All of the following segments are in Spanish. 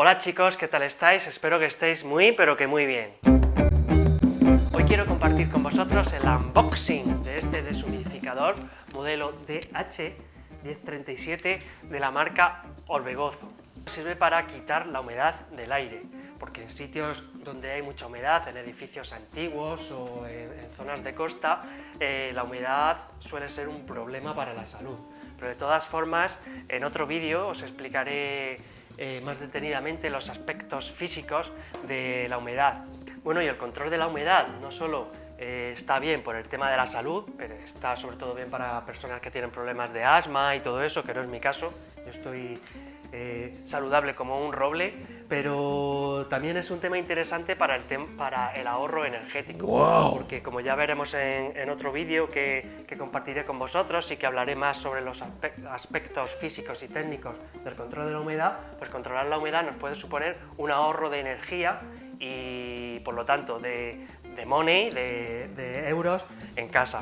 Hola chicos, ¿qué tal estáis? Espero que estéis muy, pero que muy bien. Hoy quiero compartir con vosotros el unboxing de este deshumidificador modelo DH1037 de la marca Orbegozo. Sirve para quitar la humedad del aire, porque en sitios donde hay mucha humedad, en edificios antiguos o en, zonas de costa, eh, la humedad suele ser un problema para la salud. Pero de todas formas, en otro vídeo os explicaré eh, más detenidamente los aspectos físicos de la humedad. Bueno, y el control de la humedad no solo eh, está bien por el tema de la salud, pero está sobre todo bien para personas que tienen problemas de asma y todo eso, que no es mi caso, yo estoy eh, saludable como un roble, pero también es un tema interesante para el, para el ahorro energético, porque como ya veremos en, otro vídeo que, compartiré con vosotros y que hablaré más sobre los aspectos físicos y técnicos del control de la humedad, pues controlar la humedad nos puede suponer un ahorro de energía y por lo tanto de, money, de, de euros en casa.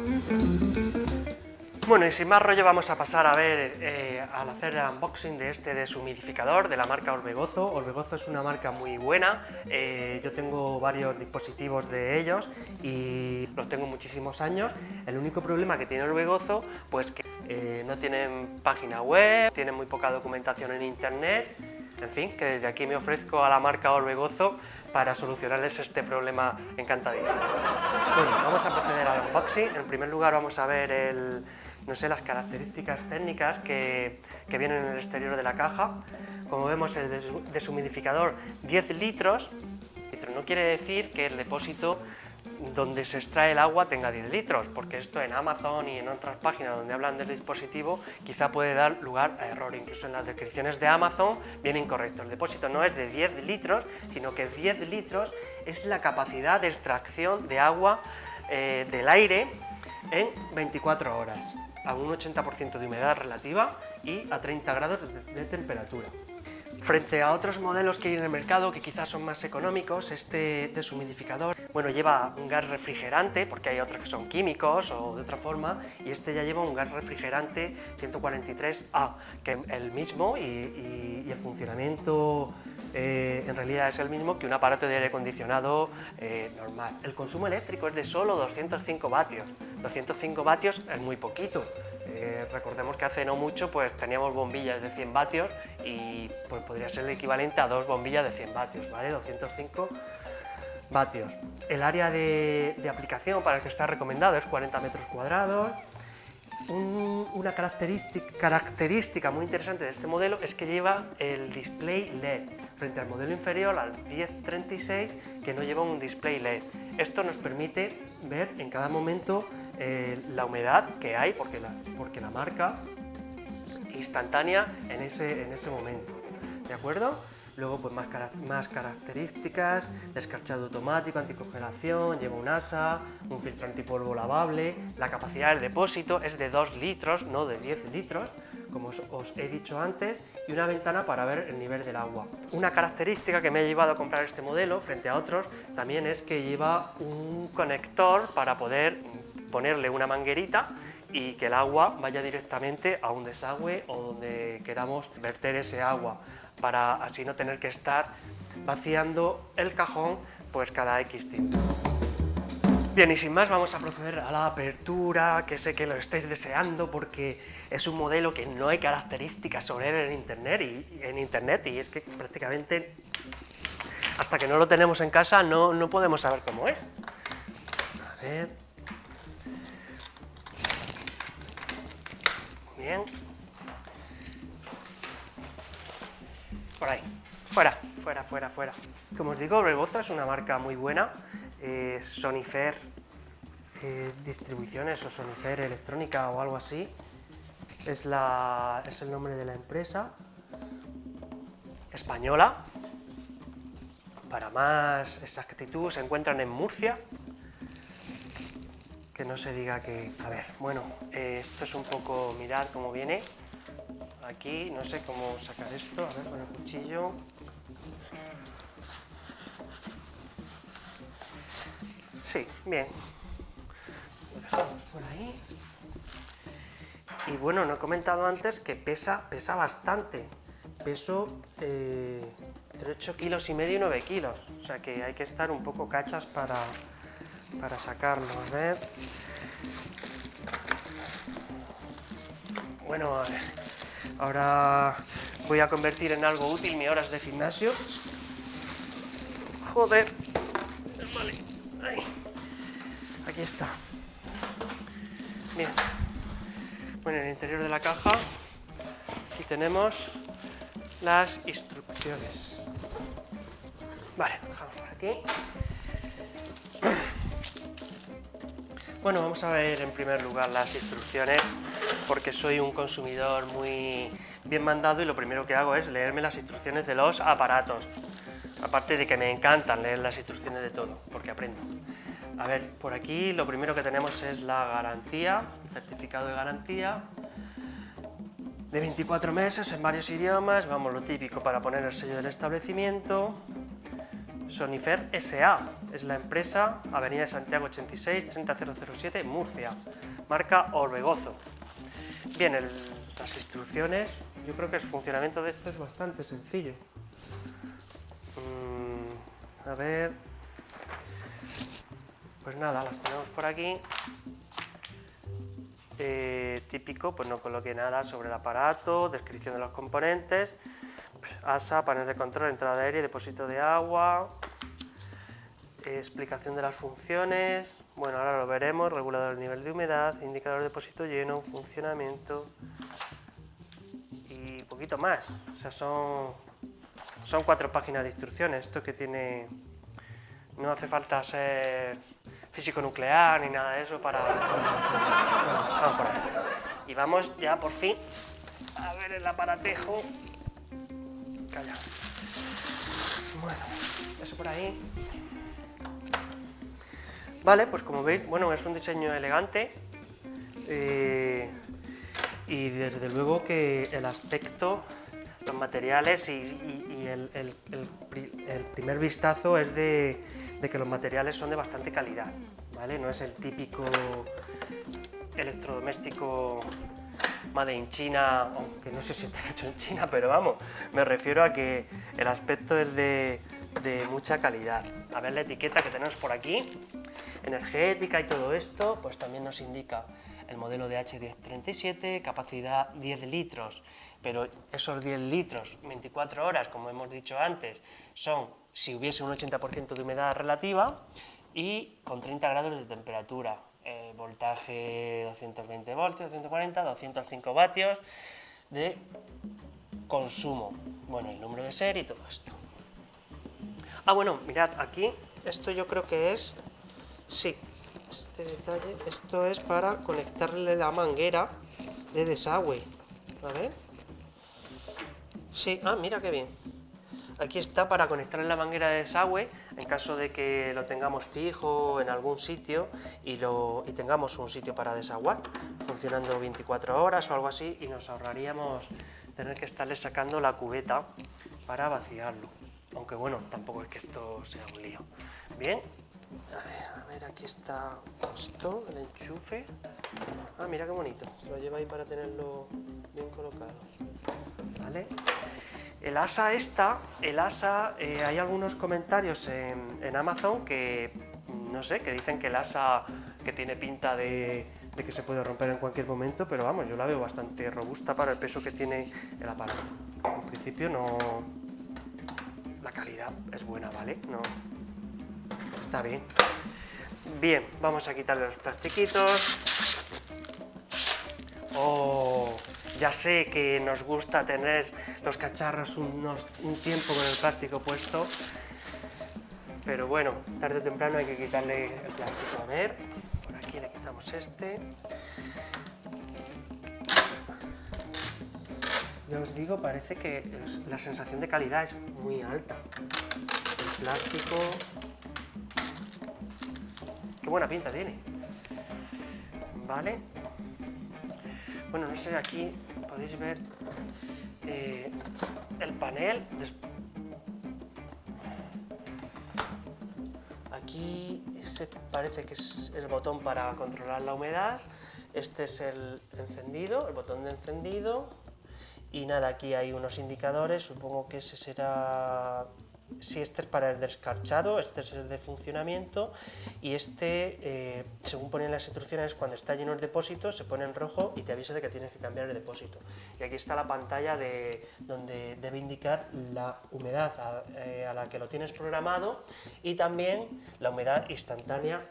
Bueno, y sin más rollo vamos a pasar a ver, eh, al hacer el unboxing de este deshumidificador de la marca Orbegozo. Orbegozo es una marca muy buena, eh, yo tengo varios dispositivos de ellos y los tengo muchísimos años. El único problema que tiene Orbegozo, pues que eh, no tienen página web, tienen muy poca documentación en internet, en fin, que desde aquí me ofrezco a la marca Orbegozo para solucionarles este problema encantadísimo. Bueno, vamos a proceder al unboxing. En primer lugar vamos a ver el, no sé, las características técnicas que, vienen en el exterior de la caja. Como vemos, el deshumidificador 10 litros, no quiere decir que el depósito donde se extrae el agua tenga 10 litros, porque esto en Amazon y en otras páginas donde hablan del dispositivo quizá puede dar lugar a error, incluso en las descripciones de Amazon viene incorrecto. El depósito no es de 10 litros, sino que 10 litros es la capacidad de extracción de agua eh, del aire en 24 horas a un 80% de humedad relativa y a 30 grados de, temperatura. Frente a otros modelos que hay en el mercado que quizás son más económicos, este deshumidificador bueno, lleva un gas refrigerante, porque hay otros que son químicos o de otra forma, y este ya lleva un gas refrigerante 143A, que es el mismo y, el funcionamiento eh, en realidad es el mismo que un aparato de aire acondicionado eh, normal. El consumo eléctrico es de solo 205 vatios, 205 vatios es muy poquito, eh, recordemos que hace no mucho pues teníamos bombillas de 100 vatios y pues podría ser el equivalente a dos bombillas de 100 vatios, ¿vale? 205 vatios. El área de, aplicación para el que está recomendado es 40 metros cuadrados. una característica, característica muy interesante de este modelo es que lleva el display LED, frente al modelo inferior, al 1036, que no lleva un display LED. Esto nos permite ver en cada momento eh, la humedad que hay, porque la, porque la marca instantánea en ese, en ese momento. ¿De acuerdo? Luego pues más, más características, descarchado automático, anticongelación, lleva un asa, un filtro antipolvo lavable, la capacidad del depósito es de 2 litros, no de 10 litros, como os, he dicho antes, y una ventana para ver el nivel del agua. Una característica que me ha llevado a comprar este modelo frente a otros también es que lleva un conector para poder ponerle una manguerita y que el agua vaya directamente a un desagüe o donde queramos verter ese agua para así no tener que estar vaciando el cajón pues cada X tiempo. Bien, y sin más vamos a proceder a la apertura, que sé que lo estáis deseando porque es un modelo que no hay características sobre él en internet y, en internet, y es que prácticamente hasta que no lo tenemos en casa no, no podemos saber cómo es. A ver... Bien. Por ahí. Fuera, fuera, fuera, fuera. Como os digo, Rebozo es una marca muy buena. Eh, Sonifer eh, Distribuciones o Sonifer Electrónica o algo así. Es, la, es el nombre de la empresa. Española. Para más exactitud se encuentran en Murcia. Que no se diga que... A ver, bueno, eh, esto es un poco... Mirad cómo viene aquí, no sé cómo sacar esto, a ver, con el cuchillo. Sí, bien. Lo dejamos por ahí. Y bueno, no he comentado antes que pesa, pesa bastante. Peso, eh, entre 8 kilos y medio y 9 kilos. O sea que hay que estar un poco cachas para, para sacarlo. A ver. Bueno, ahora voy a convertir en algo útil mis horas de gimnasio. Joder. Vale. Aquí está. Bien. Bueno, en el interior de la caja aquí tenemos las instrucciones. Vale, dejamos por aquí. Bueno, vamos a ver en primer lugar las instrucciones porque soy un consumidor muy bien mandado y lo primero que hago es leerme las instrucciones de los aparatos. Aparte de que me encantan leer las instrucciones de todo, porque aprendo. A ver, por aquí lo primero que tenemos es la garantía, certificado de garantía, de 24 meses en varios idiomas, vamos, lo típico para poner el sello del establecimiento, Sonifer S.A. es la empresa, Avenida de Santiago 86, 30007, Murcia, marca Orbegozo. Bien, las instrucciones, yo creo que el funcionamiento de esto es bastante sencillo. Mm, a ver... Pues nada, las tenemos por aquí. Eh, típico, pues no coloque nada sobre el aparato, descripción de los componentes, ASA, panel de control, entrada de aire, depósito de agua, explicación de las funciones, bueno, ahora lo veremos, regulador del nivel de humedad, indicador de depósito lleno, funcionamiento y poquito más. O sea, son, son cuatro páginas de instrucciones. Esto que tiene... No hace falta ser físico nuclear ni nada de eso para... vamos por ahí. Y vamos ya por fin a ver el aparatejo bueno, eso por ahí. Vale, pues como veis, bueno, es un diseño elegante eh, y desde luego que el aspecto, los materiales y, el, primer vistazo es de, de que los materiales son de bastante calidad, ¿vale? No es el típico electrodoméstico Made in China, aunque no sé si está hecho en China, pero vamos, me refiero a que el aspecto es de, mucha calidad. A ver la etiqueta que tenemos por aquí, energética y todo esto, pues también nos indica el modelo de H1037, capacidad 10 litros, pero esos 10 litros, 24 horas, como hemos dicho antes, son si hubiese un 80% de humedad relativa y con 30 grados de temperatura. Eh, voltaje 220 voltios, 240, 205 vatios de consumo. Bueno, el número de serie y todo esto. Ah, bueno, mirad, aquí, esto yo creo que es, sí, este detalle, esto es para conectarle la manguera de desagüe. A ver. Sí, ah, mira qué bien. Aquí está para conectar en la manguera de desagüe en caso de que lo tengamos fijo en algún sitio y, tengamos un sitio para desaguar, funcionando 24 horas o algo así y nos ahorraríamos tener que estarle sacando la cubeta para vaciarlo. Aunque bueno, tampoco es que esto sea un lío. Bien, a ver, aquí está esto, el enchufe. Ah, mira qué bonito, lo lleva ahí para tenerlo bien colocado. ¿Vale? El asa esta, el asa, eh, hay algunos comentarios en, Amazon que, no sé, que dicen que el asa que tiene pinta de, que se puede romper en cualquier momento, pero vamos, yo la veo bastante robusta para el peso que tiene el aparato. En principio no... La calidad es buena, ¿vale? No... Está bien. Bien, vamos a quitarle los plastiquitos. Oh, ya sé que nos gusta tener los cacharros un tiempo con el plástico puesto, pero bueno, tarde o temprano hay que quitarle el plástico. A ver, por aquí le quitamos este. Ya os digo, parece que la sensación de calidad es muy alta. El plástico... Qué buena pinta tiene. Vale, bueno, no sé, aquí podéis ver eh, el panel. Aquí se parece que es el botón para controlar la humedad. Este es el encendido, el botón de encendido. Y nada, aquí hay unos indicadores, supongo que ese será si este es para el descarchado, este es el de funcionamiento y este, eh, según ponen las instrucciones, cuando está lleno el depósito se pone en rojo y te avisa de que tienes que cambiar el depósito. Y aquí está la pantalla de, donde debe indicar la humedad a, eh, la que lo tienes programado y también la humedad instantánea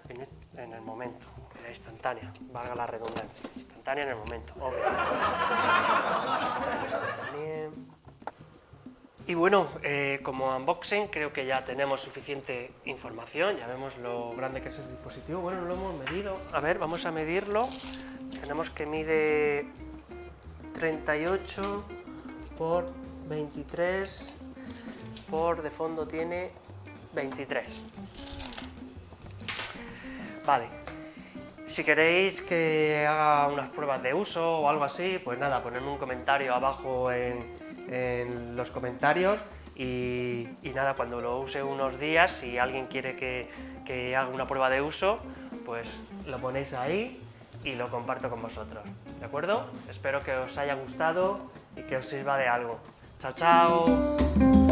en, el momento, la instantánea, valga la redundancia, instantánea en el momento, y bueno, eh, como unboxing creo que ya tenemos suficiente información, ya vemos lo grande que es el dispositivo. Bueno, no lo hemos medido. A ver, vamos a medirlo. Tenemos que mide 38 por 23 por de fondo tiene 23. Vale. Si queréis que haga unas pruebas de uso o algo así, pues nada, ponedme un comentario abajo en, en los comentarios y, nada, cuando lo use unos días, si alguien quiere que, que haga una prueba de uso, pues lo ponéis ahí y lo comparto con vosotros, ¿de acuerdo? Espero que os haya gustado y que os sirva de algo. ¡Chao, chao!